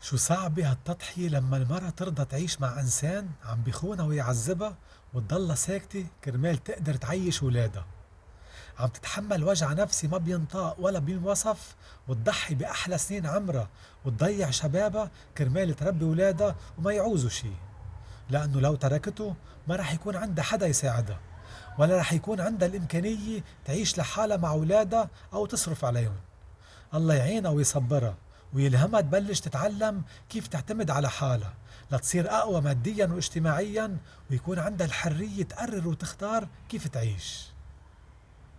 شو صعبة هالتضحية لما المرأة ترضى تعيش مع إنسان عم بيخونها ويعذبها وتضلها ساكتة كرمال تقدر تعيش ولادها. عم تتحمل وجع نفسي ما بينطاق ولا بينوصف وتضحي بأحلى سنين عمرها وتضيع شبابها كرمال تربي ولادها وما يعوزوا شي. لأنه لو تركته ما رح يكون عندها حدا يساعدها ولا رح يكون عندها الإمكانية تعيش لحالها مع ولادها أو تصرف عليهم. الله يعينها ويصبرها. ويلهمها تبلش تتعلم كيف تعتمد على حالها لتصير أقوى ماديا واجتماعيا ويكون عندها الحرية تقرر وتختار كيف تعيش.